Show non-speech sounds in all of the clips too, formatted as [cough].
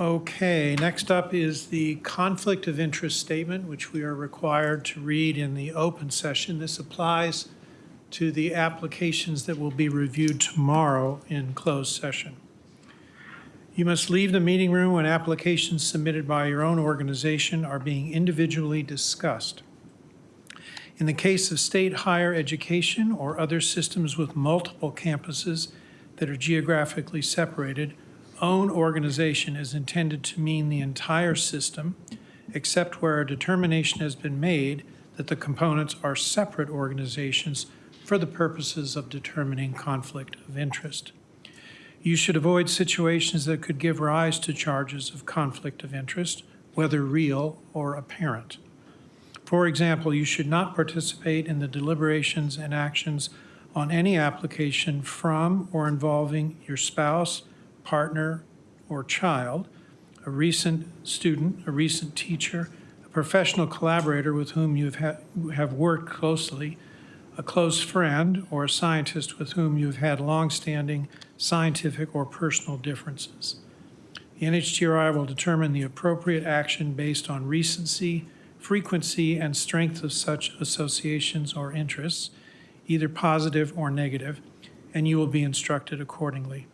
Okay, next up is the conflict of interest statement, which we are required to read in the open session. This applies to the applications that will be reviewed tomorrow in closed session. You must leave the meeting room when applications submitted by your own organization are being individually discussed. In the case of state higher education or other systems with multiple campuses that are geographically separated, own organization is intended to mean the entire system, except where a determination has been made that the components are separate organizations for the purposes of determining conflict of interest. You should avoid situations that could give rise to charges of conflict of interest, whether real or apparent. For example, you should not participate in the deliberations and actions on any application from or involving your spouse, partner, or child, a recent student, a recent teacher, a professional collaborator with whom you have, ha- have worked closely, a close friend, or a scientist with whom you have had longstanding scientific or personal differences. The NHGRI will determine the appropriate action based on recency, frequency, and strength of such associations or interests, either positive or negative, and you will be instructed accordingly.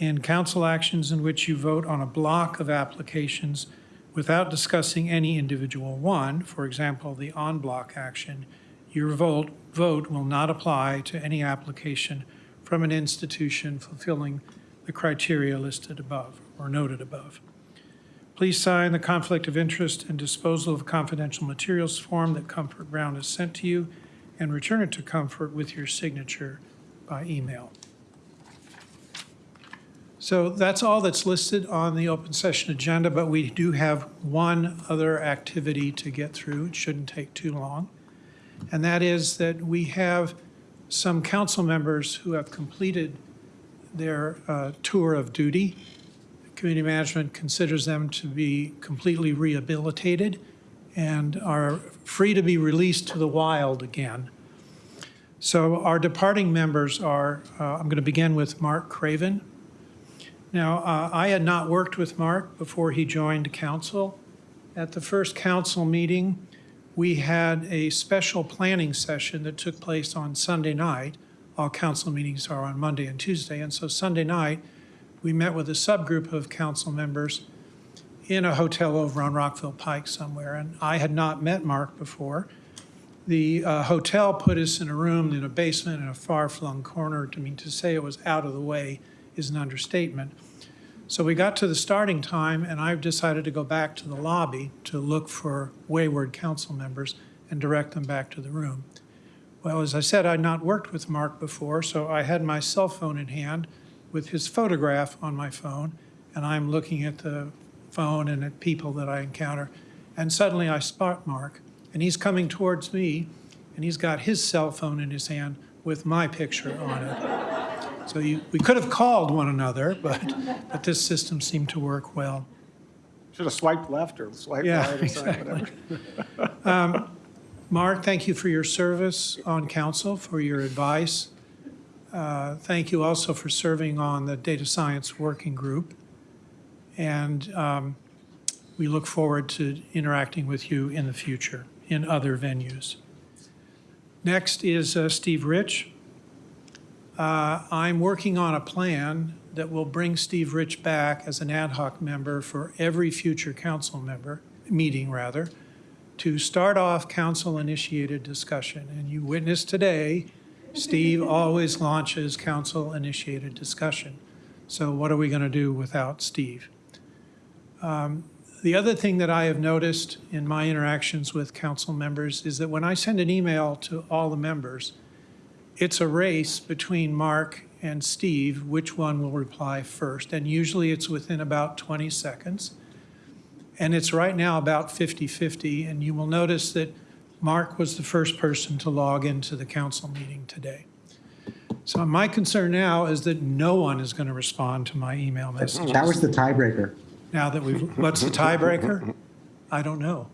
In council actions in which you vote on a block of applications without discussing any individual one, for example, the en bloc action, your vote, vote will not apply to any application from an institution fulfilling the criteria listed above or noted above. Please sign the conflict of interest and disposal of confidential materials form that Comfort Brown has sent to you and return it to Comfort with your signature by email. So that's all that's listed on the open session agenda, but we do have one other activity to get through. It shouldn't take too long. And that is that we have some council members who have completed their uh, tour of duty. Community management considers them to be completely rehabilitated and are free to be released to the wild again. So our departing members are, uh, I'm going to begin with Mark Craven. Now, uh, I had not worked with Mark before he joined council. At the first council meeting, we had a special planning session that took place on Sunday night. All council meetings are on Monday and Tuesday, and so Sunday night, we met with a subgroup of council members in a hotel over on Rockville Pike somewhere, and I had not met Mark before. The uh, hotel put us in a room in a basement in a far-flung corner. To mean, to say it was out of the way is an understatement. So we got to the starting time, and I've decided to go back to the lobby to look for wayward council members and direct them back to the room. Well, as I said, I'd not worked with Mark before, so I had my cell phone in hand with his photograph on my phone, and I'm looking at the phone and at people that I encounter. And suddenly I spot Mark, and he's coming towards me, and he's got his cell phone in his hand with my picture on it. So you, we could have called one another, but, but this system seemed to work well. Should have swiped left or swiped Yeah, right or something, whatever. [laughs] Mark, thank you for your service on council, for your advice. Uh, Thank you also for serving on the Data Science Working Group. And um, we look forward to interacting with you in the future in other venues. Next is uh, Steve Rich. Uh, I'm working on a plan that will bring Steve Rich back as an ad hoc member for every future council member, meeting rather, to start off council-initiated discussion. And you witnessed today, Steve always launches council-initiated discussion. So what are we going to do without Steve? Um, The other thing that I have noticed in my interactions with council members is that when I send an email to all the members, it's a race between Mark and Steve, which one will reply first. And usually it's within about 20 seconds. And it's right now about 50-50, and you will notice that Mark was the first person to log into the council meeting today. So my concern now is that no one is going to respond to my email messages. That was the tiebreaker. Now that we've, what's the tiebreaker? I don't know.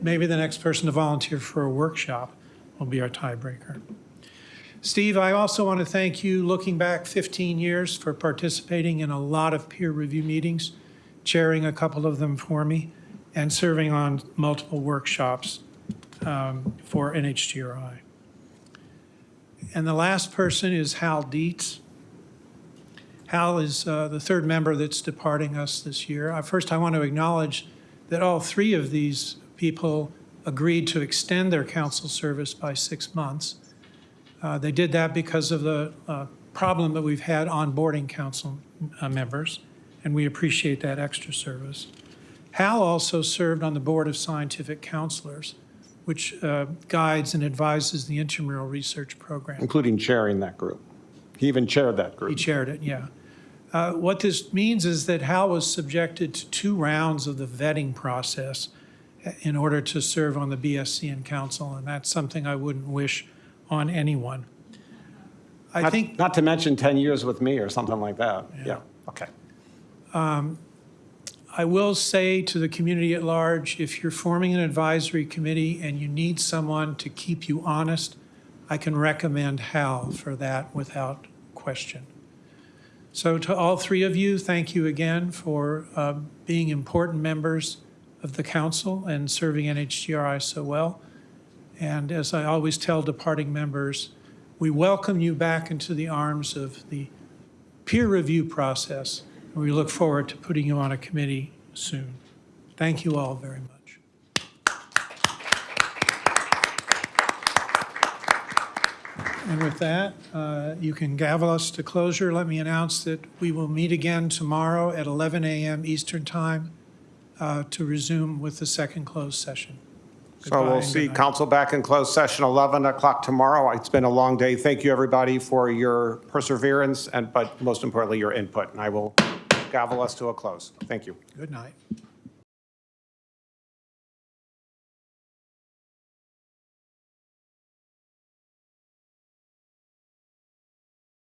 Maybe the next person to volunteer for a workshop will be our tiebreaker. Steve, I also want to thank you, looking back 15 years, for participating in a lot of peer review meetings. chairing a couple of them for me, and serving on multiple workshops um, for NHGRI. And the last person is Hal Dietz. Hal is uh, the third member that's departing us this year. Uh, First, I want to acknowledge that all three of these people agreed to extend their council service by six months. Uh, They did that because of the uh, problem that we've had onboarding council uh, members, and we appreciate that extra service. Hal also served on the Board of Scientific Counselors, which uh, guides and advises the intramural research program. Including chairing that group. He even chaired that group. He chaired it, yeah. Uh, What this means is that Hal was subjected to two rounds of the vetting process in order to serve on the BSC and council, and that's something I wouldn't wish on anyone. I Not- think, Not to mention 10 years with me or something like that. Yeah, okay. I will say to the community at large, if you're forming an advisory committee and you need someone to keep you honest, I can recommend Hal for that without question. So to all three of you, thank you again for uh, being important members of the council and serving NHGRI so well. And as I always tell departing members, we welcome you back into the arms of the peer review process. and We look forward to putting you on a committee soon. Thank you all very much. And with that, uh, you can gavel us to closure. Let me announce that we will meet again tomorrow at 11 a.m. Eastern Time uh, to resume with the second closed session. So we'll see council back in closed session 11 o'clock tomorrow. It's been a long day. Thank you, everybody, for your perseverance and, but most importantly, your input. And I will gavel us to a close. Thank you. Good night.